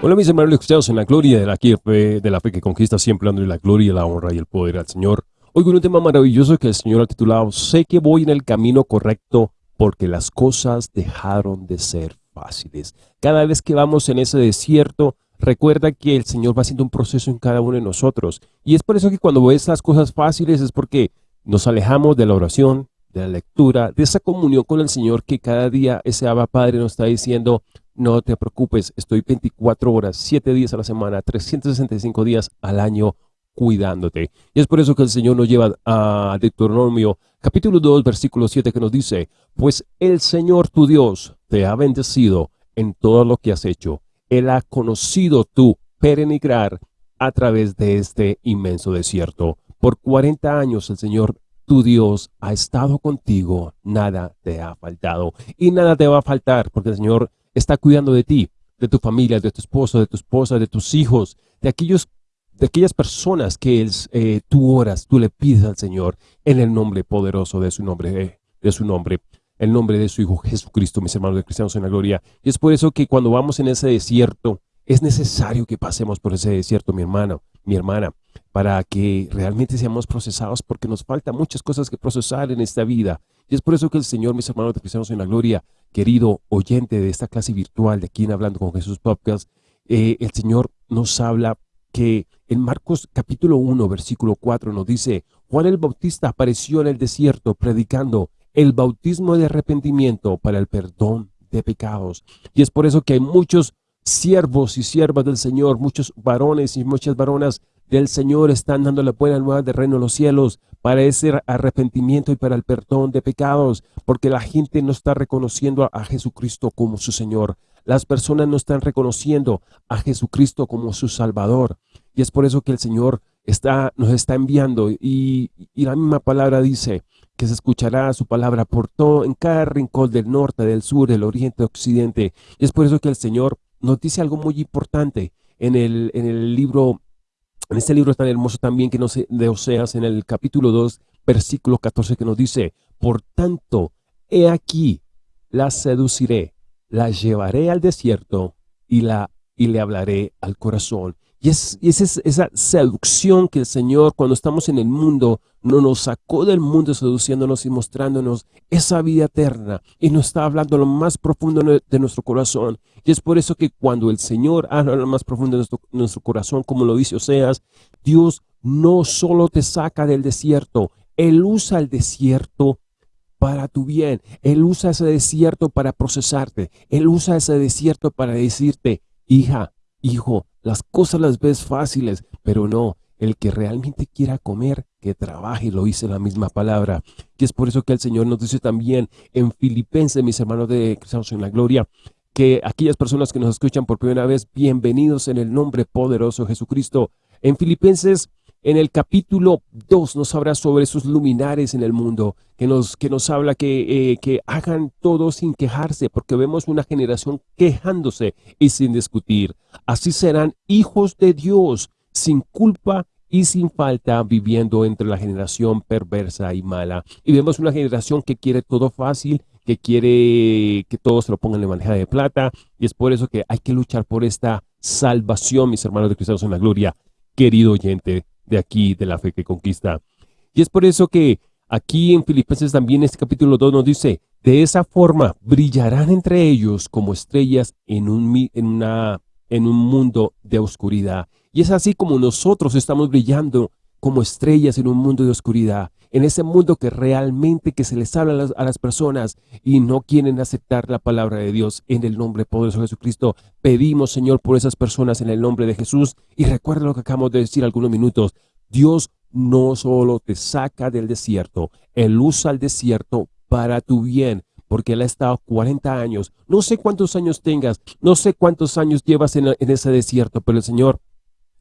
Hola mis hermanos cristianos en la gloria de la, fe, de la fe que conquista siempre dándole la gloria, la honra y el poder al Señor. Hoy con un tema maravilloso que el Señor ha titulado Sé que voy en el camino correcto porque las cosas dejaron de ser fáciles. Cada vez que vamos en ese desierto, recuerda que el Señor va haciendo un proceso en cada uno de nosotros. Y es por eso que cuando ves las cosas fáciles es porque nos alejamos de la oración, de la lectura, de esa comunión con el Señor que cada día ese Abba Padre nos está diciendo, no te preocupes, estoy 24 horas, 7 días a la semana, 365 días al año cuidándote. Y es por eso que el Señor nos lleva a Deuteronomio capítulo 2, versículo 7 que nos dice, Pues el Señor tu Dios te ha bendecido en todo lo que has hecho. Él ha conocido tu perenigrar a través de este inmenso desierto. Por 40 años el Señor tu Dios ha estado contigo, nada te ha faltado y nada te va a faltar porque el Señor está cuidando de ti, de tu familia, de tu esposo, de tu esposa, de tus hijos, de aquellos de aquellas personas que eh, tú oras, tú le pides al Señor en el nombre poderoso de su nombre, eh, de su nombre, el nombre de su Hijo Jesucristo, mis hermanos de cristianos en la gloria. Y es por eso que cuando vamos en ese desierto, es necesario que pasemos por ese desierto, mi hermano, mi hermana, para que realmente seamos procesados, porque nos faltan muchas cosas que procesar en esta vida. Y es por eso que el Señor, mis hermanos de cristianos en la gloria, querido oyente de esta clase virtual de aquí en Hablando con Jesús Podcast, eh, el Señor nos habla que en Marcos capítulo 1, versículo 4 nos dice, Juan el Bautista apareció en el desierto predicando el bautismo de arrepentimiento para el perdón de pecados. Y es por eso que hay muchos siervos y siervas del Señor, muchos varones y muchas varonas del Señor están dando la buena nueva del reino de los cielos para ese arrepentimiento y para el perdón de pecados, porque la gente no está reconociendo a, Jesucristo como su Señor. Las personas no están reconociendo a Jesucristo como su Salvador. Y es por eso que el Señor está, nos está enviando y, y la misma palabra dice que se escuchará su palabra por todo, en cada rincón del norte, del sur, del oriente, occidente. Y es por eso que el Señor nos dice algo muy importante en el, en el libro en este libro tan hermoso también que nos de Oseas, en el capítulo 2, versículo 14, que nos dice, Por tanto, he aquí, la seduciré, la llevaré al desierto y, la, y le hablaré al corazón. Y es, esa seducción que el Señor, cuando estamos en el mundo, no nos sacó del mundo seduciéndonos y mostrándonos esa vida eterna. Y nos está hablando lo más profundo de nuestro corazón. Y es por eso que cuando el Señor habla lo más profundo de nuestro, nuestro corazón, como lo dice Oseas, Dios no solo te saca del desierto, Él usa el desierto para tu bien. Él usa ese desierto para procesarte. Él usa ese desierto para decirte, hija, hijo, las cosas las ves fáciles, pero no, el que realmente quiera comer, que trabaje, lo dice la misma palabra. Y es por eso que el Señor nos dice también en Filipenses, mis hermanos de Cristianos en la Gloria, que aquellas personas que nos escuchan por primera vez, bienvenidos en el nombre poderoso de Jesucristo. En Filipenses, en el capítulo 2, nos habla sobre esos luminares en el mundo, que nos, que nos habla que, eh, que hagan todo sin quejarse, porque vemos una generación quejándose y sin discutir. Así serán hijos de Dios, sin culpa y sin falta, viviendo entre la generación perversa y mala. Y vemos una generación que quiere todo fácil, que quiere que todos lo pongan en bandeja de plata, y es por eso que hay que luchar por esta salvación, mis hermanos de cristianos en la gloria, querido oyente de aquí, de la fe que conquista. Y es por eso que aquí en Filipenses también este capítulo 2 nos dice, de esa forma brillarán entre ellos como estrellas en un, en una, en un mundo de oscuridad. Y es así como nosotros estamos brillando como estrellas en un mundo de oscuridad, en ese mundo que realmente que se les habla a las, personas y no quieren aceptar la palabra de Dios en el nombre poderoso de Jesucristo. Pedimos, Señor, por esas personas en el nombre de Jesús y recuerda lo que acabamos de decir algunos minutos. Dios no solo te saca del desierto, Él usa el desierto para tu bien, porque Él ha estado 40 años. No sé cuántos años tengas, no sé cuántos años llevas en, en ese desierto, pero el Señor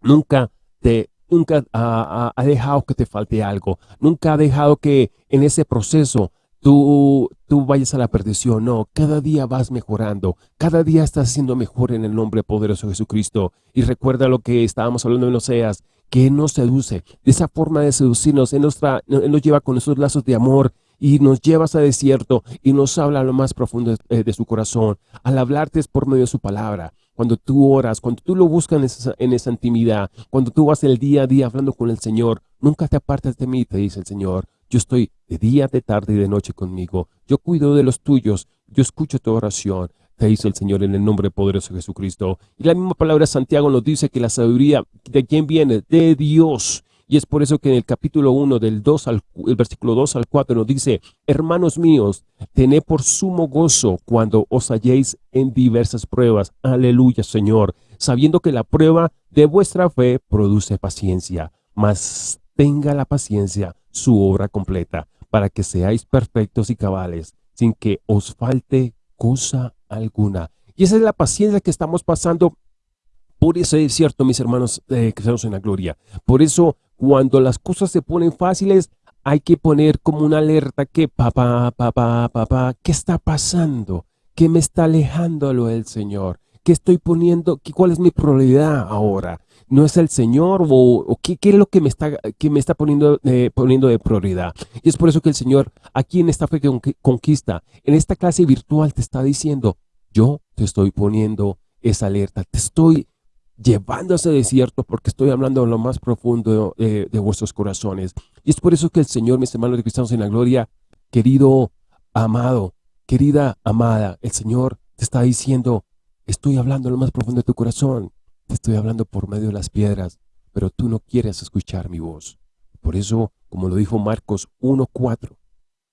nunca te nunca ha, dejado que te falte algo, nunca ha dejado que en ese proceso tú, tú vayas a la perdición. No, cada día vas mejorando, cada día estás siendo mejor en el nombre poderoso de Jesucristo. Y recuerda lo que estábamos hablando en Oseas, que Él nos seduce. De esa forma de seducirnos, Él nos, nos lleva con esos lazos de amor y nos lleva a desierto y nos habla a lo más profundo de, de su corazón. Al hablarte es por medio de su palabra. Cuando tú oras, cuando tú lo buscas en esa, en esa intimidad, cuando tú vas el día a día hablando con el Señor, nunca te apartes de mí, te dice el Señor. Yo estoy de día, de tarde y de noche conmigo. Yo cuido de los tuyos. Yo escucho tu oración. Te dice el Señor en el nombre poderoso de Jesucristo. Y la misma palabra de Santiago nos dice que la sabiduría, ¿de quién viene? De Dios. Y es por eso que en el capítulo 1 del 2 al, el versículo 2 al 4 nos dice, Hermanos míos, tened por sumo gozo cuando os halléis en diversas pruebas. Aleluya, Señor. Sabiendo que la prueba de vuestra fe produce paciencia. Mas tenga la paciencia su obra completa, para que seáis perfectos y cabales, sin que os falte cosa alguna. Y esa es la paciencia que estamos pasando por ese desierto, mis hermanos eh, en la gloria. Por eso, cuando las cosas se ponen fáciles, hay que poner como una alerta que, papá, papá, papá, ¿qué está pasando? ¿Qué me está alejando lo del Señor? ¿Qué estoy poniendo? ¿Cuál es mi prioridad ahora? no es el Señor o, qué, es lo que me está, que me está poniendo, eh, poniendo de prioridad. Y es por eso que el Señor aquí en esta fe que conquista, en esta clase virtual te está diciendo, yo te estoy poniendo esa alerta, te estoy llevando a ese desierto porque estoy hablando en lo más profundo de, de vuestros corazones. Y es por eso que el Señor, mis hermanos de cristianos en la gloria, querido amado, querida amada, el Señor te está diciendo, estoy hablando en lo más profundo de tu corazón. Te estoy hablando por medio de las piedras, pero tú no quieres escuchar mi voz. Por eso, como lo dijo Marcos 1.4,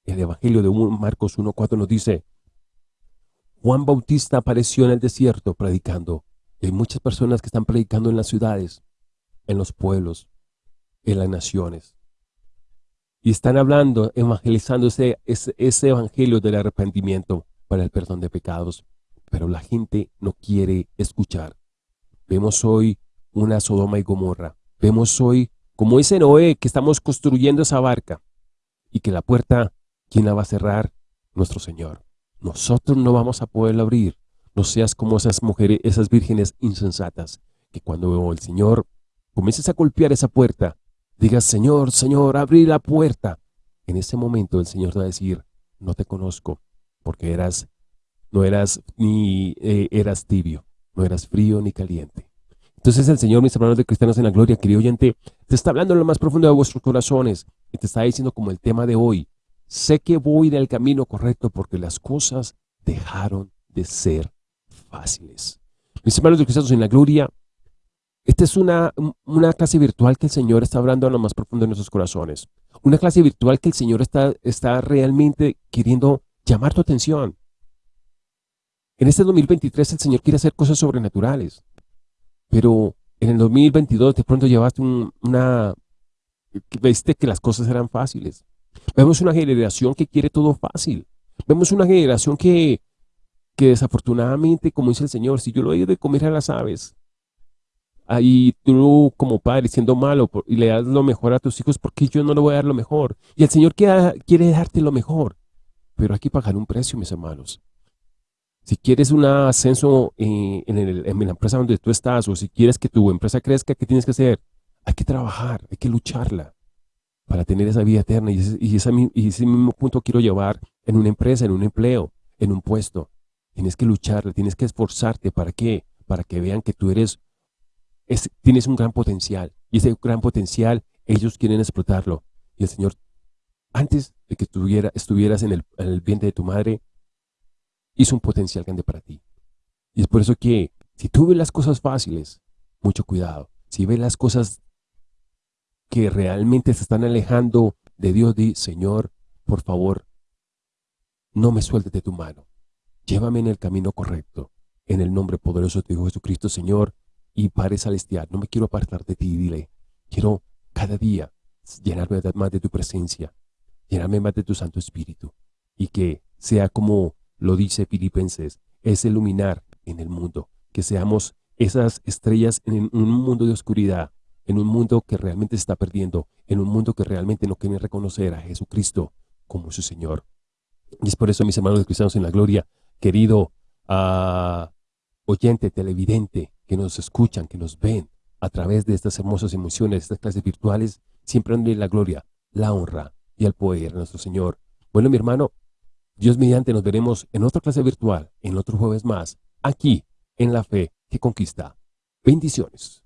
el Evangelio de Marcos 1.4 nos dice, Juan Bautista apareció en el desierto predicando. Hay muchas personas que están predicando en las ciudades, en los pueblos, en las naciones. Y están hablando, evangelizando ese, ese evangelio del arrepentimiento para el perdón de pecados. Pero la gente no quiere escuchar. Vemos hoy una Sodoma y Gomorra. Vemos hoy como ese Noé que estamos construyendo esa barca y que la puerta, ¿quién la va a cerrar? Nuestro Señor. Nosotros no vamos a poderla abrir. No seas como esas mujeres, esas vírgenes insensatas, que cuando el Señor comiences a golpear esa puerta, digas, Señor, Señor, abrí la puerta. En ese momento el Señor te va a decir, no te conozco, porque eras, no eras ni eh, eras tibio no eras frío ni caliente. Entonces el Señor, mis hermanos de cristianos en la gloria, querido oyente, te está hablando en lo más profundo de vuestros corazones y te está diciendo como el tema de hoy, sé que voy en el camino correcto porque las cosas dejaron de ser fáciles. Mis hermanos de cristianos en la gloria, esta es una, una clase virtual que el Señor está hablando en lo más profundo de nuestros corazones. Una clase virtual que el Señor está, está realmente queriendo llamar tu atención. En este 2023 el Señor quiere hacer cosas sobrenaturales, pero en el 2022 de pronto llevaste una... Viste que las cosas eran fáciles. Vemos una generación que quiere todo fácil. Vemos una generación que, que desafortunadamente, como dice el Señor, si yo lo doy de comer a las aves, ahí tú como padre siendo malo y le das lo mejor a tus hijos, porque yo no le voy a dar lo mejor? Y el Señor quiere, darte lo mejor, pero hay que pagar un precio, mis hermanos. Si quieres un ascenso en, la empresa donde tú estás o si quieres que tu empresa crezca, ¿qué tienes que hacer? Hay que trabajar, hay que lucharla para tener esa vida eterna. Y ese mismo punto quiero llevar en una empresa, en un empleo, en un puesto. Tienes que lucharla, tienes que esforzarte. ¿Para qué? Para que vean que tú eres, tienes un gran potencial. Y ese gran potencial, ellos quieren explotarlo. Y el Señor, antes de que estuvieras en el, en el vientre de tu madre, hizo un potencial grande para ti. Y es por eso que si tú ves las cosas fáciles, mucho cuidado. Si ves las cosas que realmente se están alejando de Dios, di, Señor, por favor, no me sueltes de tu mano. Llévame en el camino correcto. En el nombre poderoso de Jesucristo, Señor, y Padre Celestial, no me quiero apartar de ti, dile, quiero cada día llenarme más de tu presencia, llenarme más de tu Santo Espíritu, y que sea como lo dice Filipenses, es iluminar en el mundo, que seamos esas estrellas en un mundo de oscuridad, en un mundo que realmente se está perdiendo, en un mundo que realmente no quiere reconocer a Jesucristo como su Señor. Y es por eso, mis hermanos cristianos en la gloria, querido uh, oyente, televidente, que nos escuchan, que nos ven a través de estas hermosas emociones, estas clases virtuales, siempre en la gloria, la honra y el poder de nuestro Señor. Bueno, mi hermano, Dios mediante nos veremos en otra clase virtual, en otro jueves más, aquí, en la fe, que conquista. Bendiciones.